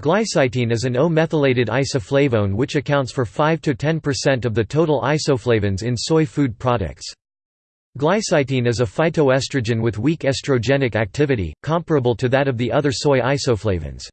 Glycitein is an O-methylated isoflavone which accounts for 5–10% of the total isoflavones in soy food products. Glycitein is a phytoestrogen with weak estrogenic activity, comparable to that of the other soy isoflavones.